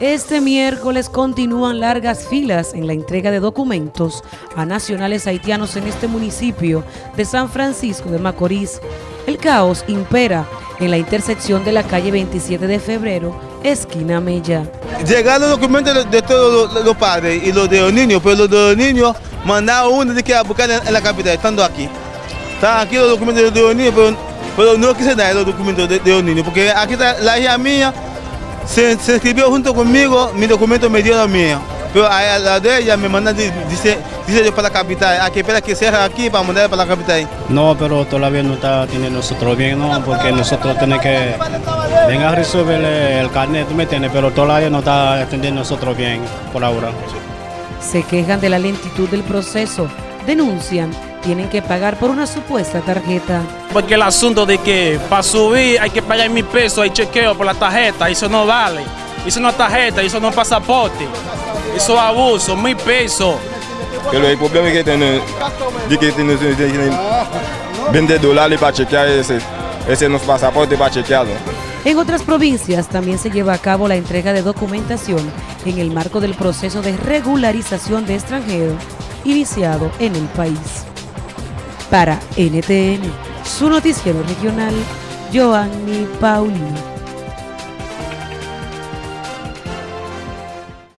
Este miércoles continúan largas filas en la entrega de documentos a nacionales haitianos en este municipio de San Francisco de Macorís. El caos impera en la intersección de la calle 27 de febrero, esquina Mella. Llegaron los documentos de todos los, padres y los de los niños, pero los de los niños mandaron uno de que a buscar en, en la capital, estando aquí. Están aquí los documentos de los niños, pero, pero no quise dar los documentos de, de los niños, porque aquí está la hija mía, se, se escribió junto conmigo, mi documento me dio mío. Pero a la de ella me mandan, dice, dice yo para la capital, hay que esperar que cierre aquí para mandar para la capital. No, pero todavía no está teniendo nosotros bien, no, porque nosotros tenemos que venir a resolver el carnet, ¿tú me entiendes? Pero todavía no está atendiendo nosotros bien por ahora. Se quejan de la lentitud del proceso, denuncian tienen que pagar por una supuesta tarjeta. Porque el asunto de que para subir hay que pagar mil pesos, hay chequeo por la tarjeta, eso no vale. Eso no es tarjeta, eso no es pasaporte. Eso es abuso, mil pesos. Pero el problema es que tiene, de que tiene, tiene 20 dólares para chequear ese, ese no es pasaporte para chequearlo. En otras provincias también se lleva a cabo la entrega de documentación en el marco del proceso de regularización de extranjeros iniciado en el país. Para NTN, su noticiero regional, Joanny Paulino.